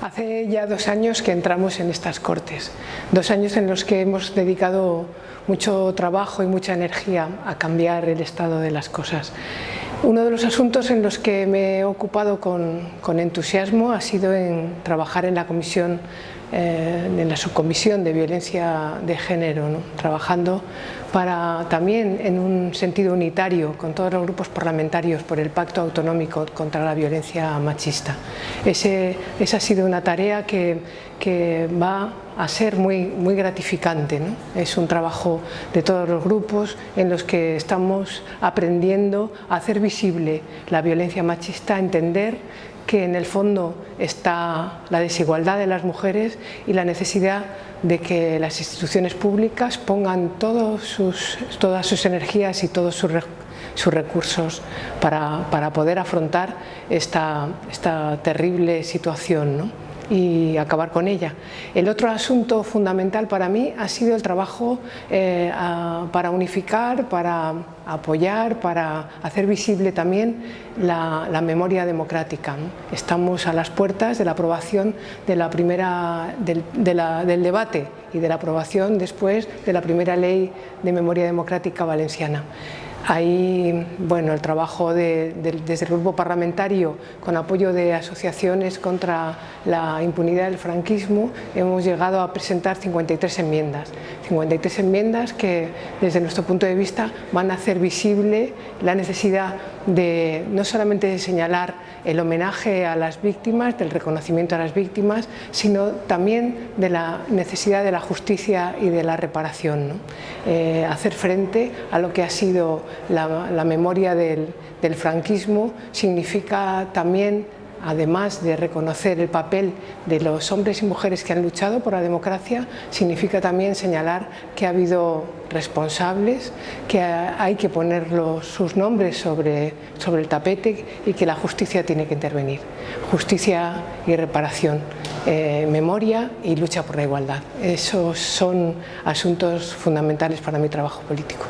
Hace ya dos años que entramos en estas Cortes, dos años en los que hemos dedicado mucho trabajo y mucha energía a cambiar el estado de las cosas. Uno de los asuntos en los que me he ocupado con, entusiasmo ha sido en trabajar en la comisión, eh, en la subcomisión de violencia de género, trabajando para también en un sentido unitario con todos los grupos parlamentarios por el pacto autonómico contra la violencia machista. esa ha sido una tarea que, va a ser muy gratificante. Es un trabajo de todos los grupos en los que estamos aprendiendo a hacer visible la violencia machista, a entender que en el fondo está la desigualdad de las mujeres y la necesidad de que las instituciones públicas pongan todos sus, todas sus energías y todos sus, recursos para, para, poder afrontar esta, esta terrible situación. ¿no? Y acabar con ella. El otro asunto fundamental para mí ha sido el trabajo eh, para unificar, para apoyar, para hacer visible también la, memoria democrática. Estamos a las puertas de la aprobación de la primera, del, del debate y de la aprobación después de la primera ley de memoria democrática valenciana. Ahí, bueno, el trabajo desde el grupo parlamentario con apoyo de asociaciones contra la impunidad del franquismo hemos llegado a presentar 53 enmiendas. 53 enmiendas que desde nuestro punto de vista van a hacer visible la necesidad de no solamente de señalar el homenaje a las víctimas, del reconocimiento a las víctimas, sino también de la necesidad de la justicia y de la reparación. Eh, hacer frente a lo que ha sido la, memoria del, del franquismo significa también además de reconocer el papel de los hombres y mujeres que han luchado por la democracia, significa también señalar que ha habido responsables, que hay que poner sus nombres sobre, sobre el tapete y que la justicia tiene que intervenir. Justicia y reparación, eh, memoria y lucha por la igualdad. Esos son asuntos fundamentales para mi trabajo político.